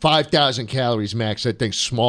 5,000 calories max. That thing's small.